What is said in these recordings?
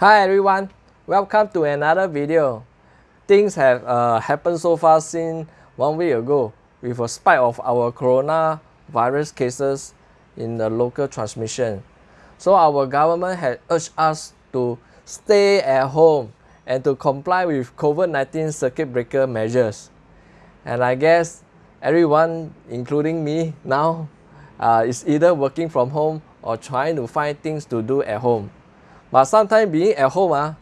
Hi everyone, welcome to another video. Things have uh, happened so far since one week ago with a spike of our coronavirus cases in the local transmission. So our government had urged us to stay at home and to comply with COVID-19 circuit breaker measures. And I guess everyone, including me now, uh, is either working from home or trying to find things to do at home. But sometimes being at home uh,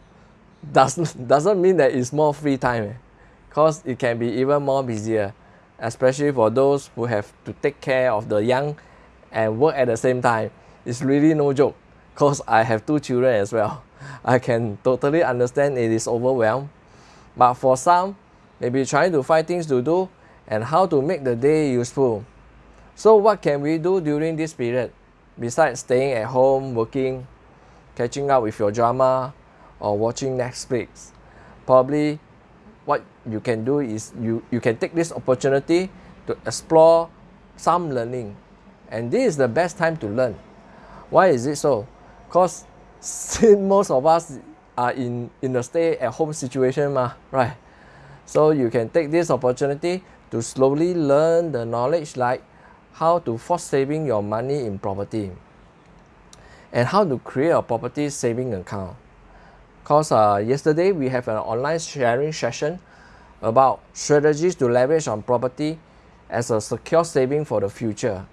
doesn't, doesn't mean that it's more free time eh? it can be even more busier, especially for those who have to take care of the young and work at the same time. It's really no joke because I have two children as well. I can totally understand it is overwhelmed. But for some, maybe trying to find things to do and how to make the day useful. So what can we do during this period? Besides staying at home, working, catching up with your drama, or watching Netflix. Probably what you can do is you, you can take this opportunity to explore some learning. And this is the best time to learn. Why is it so? Because since most of us are in, in a stay at home situation, ma, right? So you can take this opportunity to slowly learn the knowledge like how to force saving your money in property and how to create a property saving account. Because uh, yesterday we have an online sharing session about strategies to leverage on property as a secure saving for the future.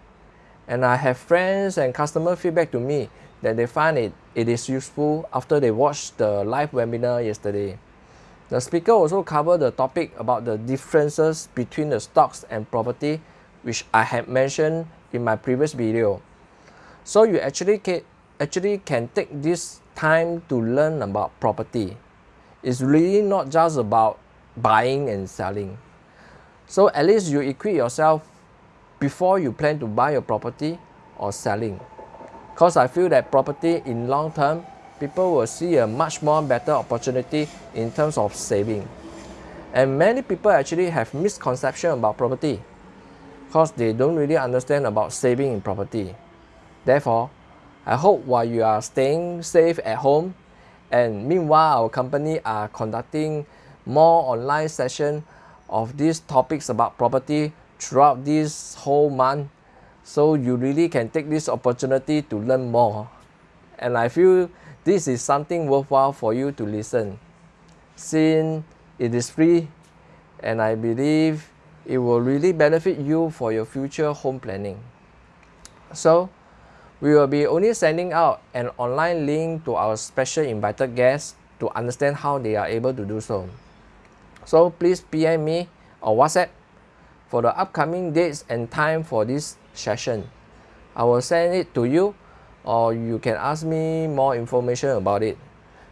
And I have friends and customer feedback to me that they find it, it is useful after they watched the live webinar yesterday. The speaker also covered the topic about the differences between the stocks and property which I had mentioned in my previous video. So you actually actually can take this time to learn about property. It's really not just about buying and selling. So at least you equip yourself before you plan to buy a property or selling. Because I feel that property in long term, people will see a much more better opportunity in terms of saving. And many people actually have misconception about property because they don't really understand about saving in property. Therefore, I hope while you are staying safe at home and meanwhile our company are conducting more online session of these topics about property throughout this whole month so you really can take this opportunity to learn more and I feel this is something worthwhile for you to listen since it is free and I believe it will really benefit you for your future home planning. So we will be only sending out an online link to our special invited guests to understand how they are able to do so. So please PM me or WhatsApp for the upcoming dates and time for this session. I will send it to you or you can ask me more information about it.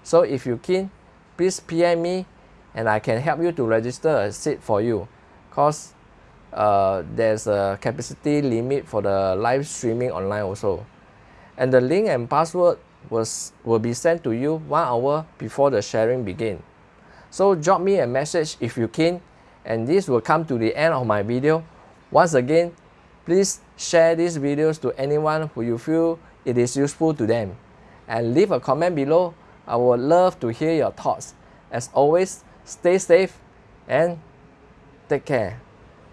So if you can, please PM me and I can help you to register a seat for you because uh, there's a capacity limit for the live streaming online also and the link and password was, will be sent to you one hour before the sharing begin. So drop me a message if you can and this will come to the end of my video. Once again, please share these videos to anyone who you feel it is useful to them. And leave a comment below. I would love to hear your thoughts. As always, stay safe and take care.